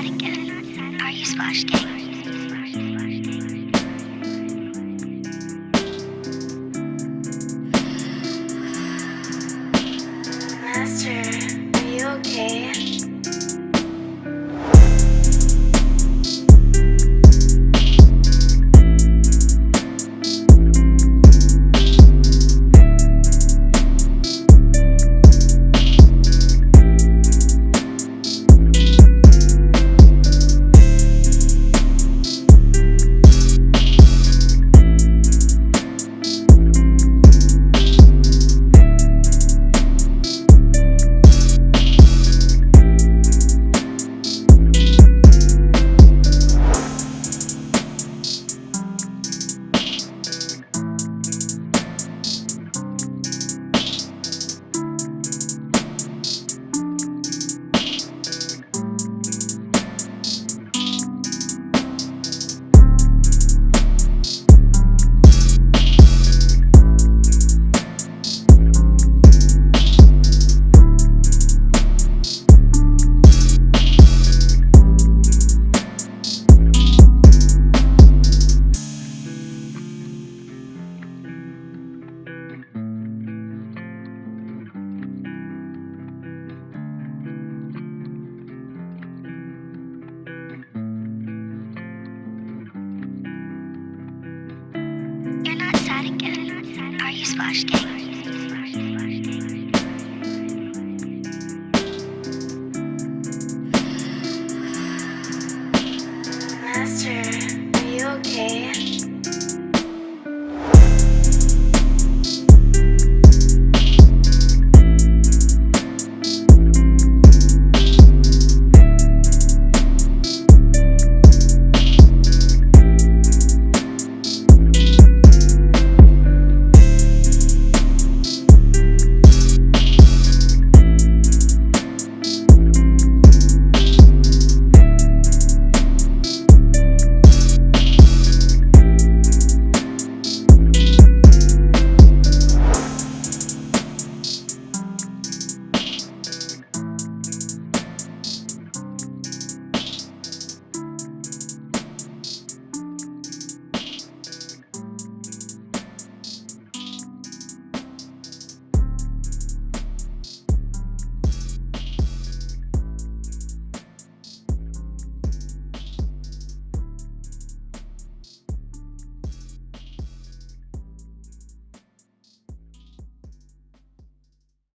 Are you splash gang? Splash gang?